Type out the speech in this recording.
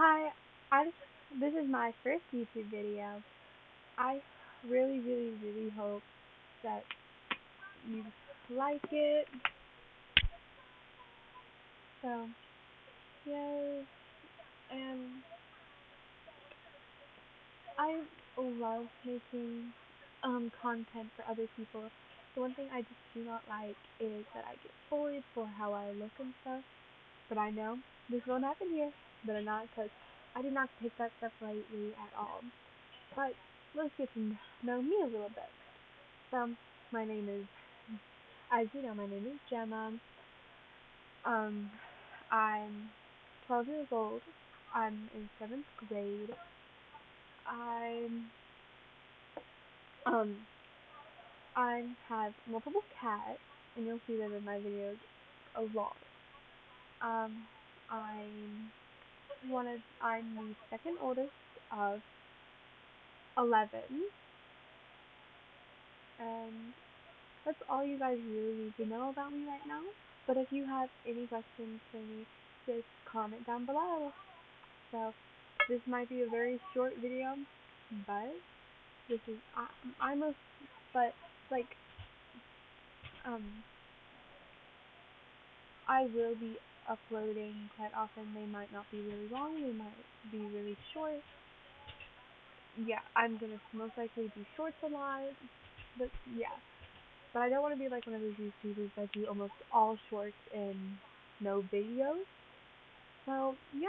Hi, I this is my first YouTube video. I really, really, really hope that you like it. So, yes, and I love making um content for other people. The one thing I just do not like is that I get bullied for how I look and stuff. But I know this won't happen here. Better not, because I do not take that stuff lightly at all. But let's get to know me a little bit. So, my name is, as you know, my name is Gemma. Um, I'm 12 years old. I'm in seventh grade. I'm, um, I have multiple cats, and you'll see them in my videos a lot. Um, I'm one of, I'm the second oldest of 11. And that's all you guys really need to know about me right now. But if you have any questions for me, just comment down below. So, this might be a very short video, but this is, I, I'm a, but, like, um, I will be uploading quite often. They might not be really long, they might be really short. Yeah, I'm gonna most likely do shorts a lot, but yeah. But I don't want to be like one of those YouTubers that do almost all shorts and no videos. So, yeah.